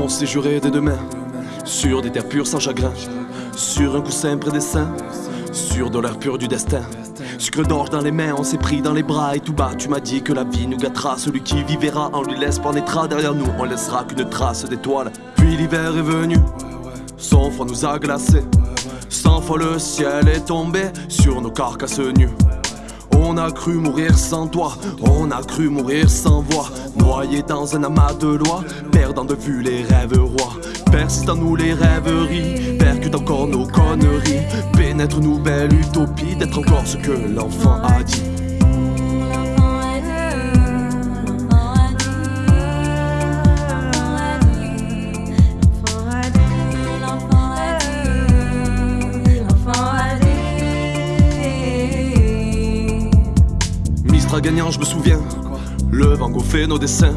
On s'est juré dès demain, sur des terres pures sans chagrin, sur un coussin près des seins, sur de l'air pur du destin. Sucre d'orge dans les mains, on s'est pris dans les bras et tout bas. Tu m'as dit que la vie nous gâtera. Celui qui vivra, on lui laisse naîtra derrière nous. On laissera qu'une trace d'étoiles. Puis l'hiver est venu, son froid nous a glacés. Cent fois le ciel est tombé sur nos carcasses nues. On a cru mourir sans toi, on a cru mourir sans voix. Noyé dans un amas de lois, perdant de vue les rêves rois. Persiste en nous les rêveries, percute encore nos conneries. Pénètre nous belle utopie d'être encore ce que l'enfant a dit. Gagnant, je me souviens. Le Van Gogh fait nos dessins.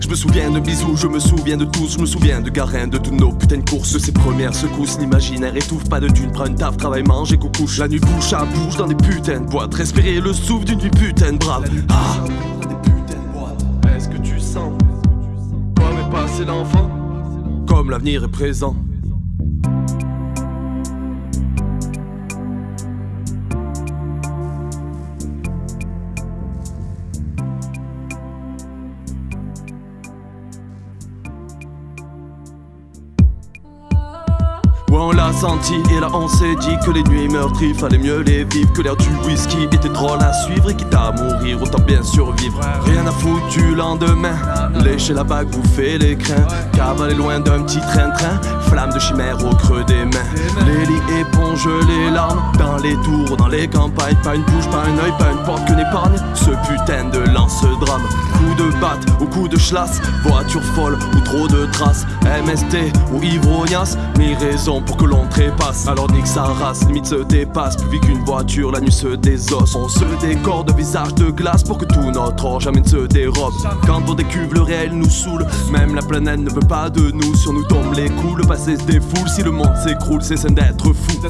Je me souviens de bisous, je me souviens de tous, je me souviens de Garin, de toutes nos putains de courses, ses premières secousses, l'imaginaire étouffe, pas de thunes, prends une taf, travail, mange et coucouche. La nuit bouche à bouche dans des putains de boîtes, respirer le souffle d'une vie putain de brave. Ah, est-ce que tu sens? Comme est passé l'enfant Comme l'avenir est présent. On l'a senti et là on s'est dit que les nuits meurtries fallait mieux les vivre Que l'air du whisky. Était drôle à suivre et quitte à mourir autant bien survivre. Rien à foutre du lendemain Lécher la bague, bouffer les crins Cavaler loin d'un petit train-train Flamme de chimère au creux des mains. Les lits éponge les larmes Dans les tours, dans les campagnes. Pas une bouche, pas un oeil, pas une porte qu'une épargne. Ce putain de lance-drame Coup de batte ou coup de chlasse Voiture folle ou trop de traces. MST ou ivrognasse Mille raisons pour que l'on trépasse Alors nique sa race, limite se dépasse. Plus vite qu'une voiture, la nuit se désosse. On se décore de visage de glace Pour que tout notre or jamais ne se dérobe. Quand on décuve le réel nous saoule. Même la planète ne veut pas de nous. Sur nous tombent les coups, le passé se défoule. Si le monde s'écroule, c'est sain d'être fou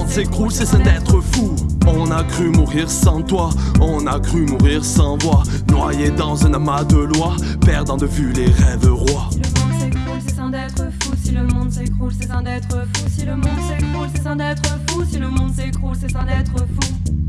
monde s'écroule, c'est d'être fou. On a cru mourir sans toi, on a cru mourir sans voix. Noyé dans un amas de lois, perdant de vue les rêves rois. Si le monde s'écroule, c'est d'être fou. Si le monde s'écroule, c'est d'être fou. Si le monde s'écroule, c'est d'être fou. Si le monde s'écroule, c'est d'être fou.